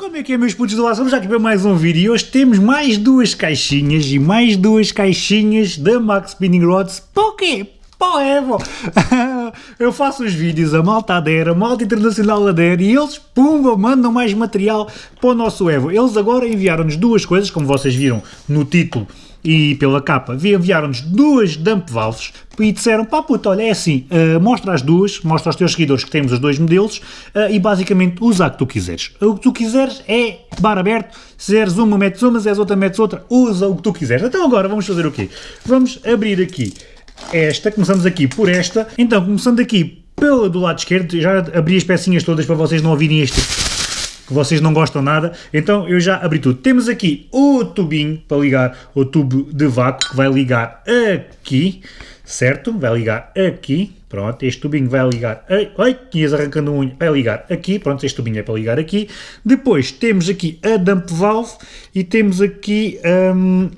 Como é que é meus putos do? Vamos já para mais um vídeo e hoje temos mais duas caixinhas e mais duas caixinhas da Max Spinning Rods. Para quê? Para o Evo! Eu faço os vídeos, a malta adere, a malta internacional adere e eles, pumba, mandam mais material para o nosso Evo. Eles agora enviaram-nos duas coisas, como vocês viram no título e pela capa, enviaram-nos duas dump valves e disseram, pá puta, olha, é assim, uh, mostra as duas, mostra aos teus seguidores que temos os dois modelos uh, e basicamente usa a que tu quiseres. O que tu quiseres é bar aberto, se zeres uma, metes uma, se zeres outra, metes outra, usa o que tu quiseres. Então agora vamos fazer o quê? Vamos abrir aqui esta, começamos aqui por esta, então começando aqui pela do lado esquerdo, já abri as pecinhas todas para vocês não ouvirem este que vocês não gostam nada, então eu já abri tudo. Temos aqui o tubinho para ligar o tubo de vácuo, que vai ligar aqui, certo? Vai ligar aqui, pronto, este tubinho vai ligar, ai, ias arrancando unha, vai ligar aqui, pronto, este tubinho é para ligar aqui. Depois temos aqui a dump valve e temos aqui hum,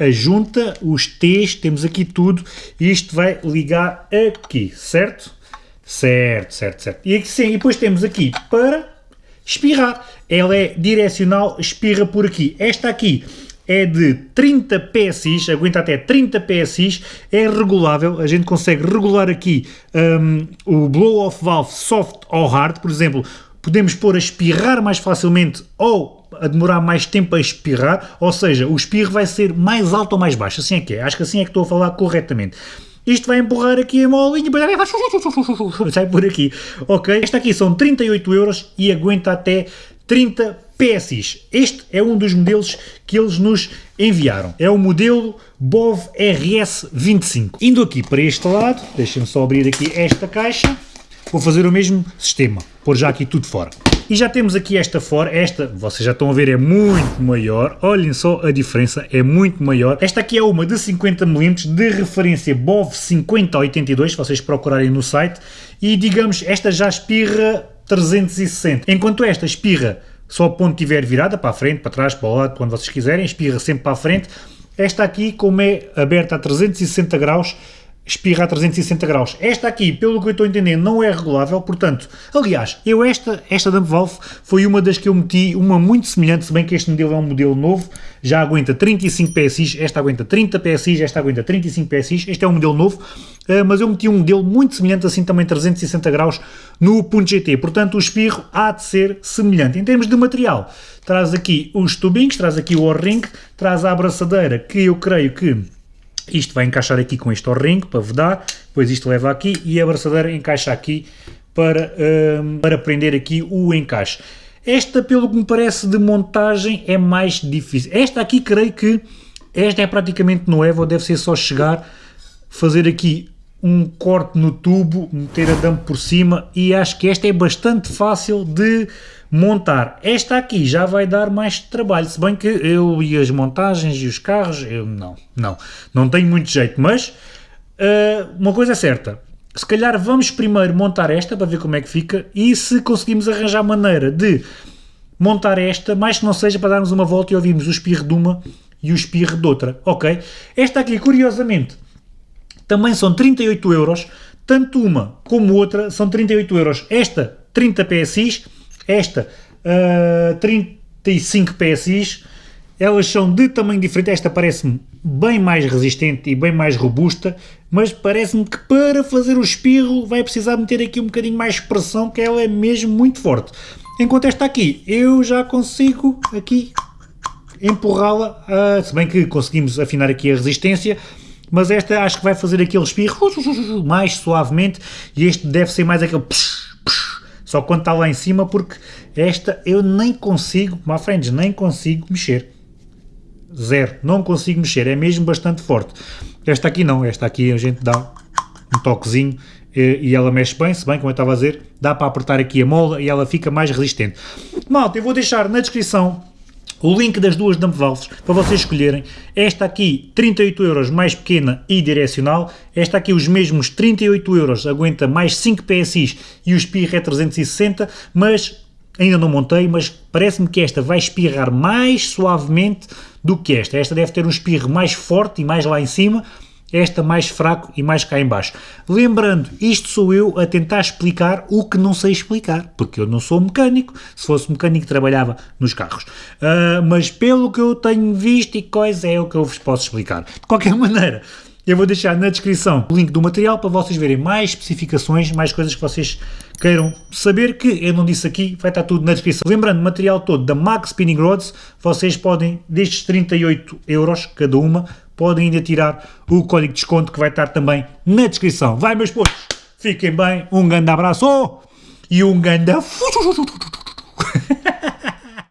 a junta, os T's, temos aqui tudo, e isto vai ligar aqui, certo? Certo, certo, certo. E aqui sim, e depois temos aqui para espirrar. Ela é direcional, espirra por aqui. Esta aqui é de 30 PSI, aguenta até 30 PSI, é regulável, a gente consegue regular aqui um, o blow-off valve soft ou hard, por exemplo, podemos pôr a espirrar mais facilmente ou a demorar mais tempo a espirrar, ou seja, o espirro vai ser mais alto ou mais baixo, assim é que é, acho que assim é que estou a falar corretamente. Isto vai empurrar aqui a molinha, sai por aqui. Ok, esta aqui são 38 euros e aguenta até 30 PSI. Este é um dos modelos que eles nos enviaram. É o modelo BOV RS25. Indo aqui para este lado, deixem-me só abrir aqui esta caixa, vou fazer o mesmo sistema, pôr já aqui tudo fora. E já temos aqui esta fora, esta, vocês já estão a ver, é muito maior, olhem só a diferença, é muito maior. Esta aqui é uma de 50mm, de referência BOV 5082, se vocês procurarem no site, e digamos, esta já espirra 360, enquanto esta espirra só o ponto estiver virada, para a frente, para trás, para o lado, quando vocês quiserem, espirra sempre para a frente. Esta aqui, como é aberta a 360 graus, espirra a 360 graus. Esta aqui, pelo que eu estou a entender, não é regulável, portanto, aliás, eu esta, esta dump valve foi uma das que eu meti, uma muito semelhante, se bem que este modelo é um modelo novo, já aguenta 35 PSI, esta aguenta 30 PSI, esta aguenta 35 PSI, este é um modelo novo, eh, mas eu meti um modelo muito semelhante, assim também 360 graus, no ponto .gt, portanto o espirro há de ser semelhante. Em termos de material, traz aqui os tubinhos, traz aqui o O-ring, traz a abraçadeira, que eu creio que isto vai encaixar aqui com este ring para vedar, depois isto leva aqui e a abraçadeira encaixa aqui para, um, para prender aqui o encaixe. Esta, pelo que me parece, de montagem é mais difícil. Esta aqui, creio que esta é praticamente no Evo, deve ser só chegar, fazer aqui um corte no tubo, meter a dump por cima e acho que esta é bastante fácil de montar. Esta aqui já vai dar mais trabalho, se bem que eu e as montagens e os carros, eu não, não, não tenho muito jeito, mas uh, uma coisa é certa, se calhar vamos primeiro montar esta para ver como é que fica e se conseguimos arranjar maneira de montar esta, mais que não seja para darmos uma volta e ouvirmos o espirro de uma e o espirro de outra, ok? Esta aqui, curiosamente, também são 38 euros, tanto uma como outra são 38 euros. Esta 30 PSI, esta uh, 35 PSI, elas são de tamanho diferente, esta parece-me bem mais resistente e bem mais robusta, mas parece-me que para fazer o espirro vai precisar meter aqui um bocadinho mais pressão, que ela é mesmo muito forte. Enquanto esta aqui, eu já consigo aqui empurrá-la, uh, se bem que conseguimos afinar aqui a resistência, mas esta acho que vai fazer aquele espirro mais suavemente e este deve ser mais aquele só quando está lá em cima porque esta eu nem consigo, my friends, nem consigo mexer. Zero, não consigo mexer, é mesmo bastante forte. Esta aqui não, esta aqui a gente dá um toquezinho e ela mexe bem, se bem, como eu estava a dizer, dá para apertar aqui a mola e ela fica mais resistente. Malta, eu vou deixar na descrição o link das duas dump valves para vocês escolherem. Esta aqui 38 euros mais pequena e direcional, esta aqui os mesmos 38 euros, aguenta mais 5 PSI e o espirro é 360, mas ainda não montei, mas parece-me que esta vai espirrar mais suavemente do que esta. Esta deve ter um espirro mais forte e mais lá em cima, esta mais fraco e mais cá em baixo. Lembrando, isto sou eu a tentar explicar o que não sei explicar, porque eu não sou mecânico, se fosse mecânico trabalhava nos carros. Uh, mas pelo que eu tenho visto e coisa é o que eu vos posso explicar. De qualquer maneira, eu vou deixar na descrição o link do material para vocês verem mais especificações, mais coisas que vocês queiram saber, que eu não disse aqui, vai estar tudo na descrição. Lembrando, o material todo da Max Spinning Rods, vocês podem, destes 38 euros cada uma, podem ainda tirar o código de desconto que vai estar também na descrição. Vai meus putos, fiquem bem, um grande abraço e um grande...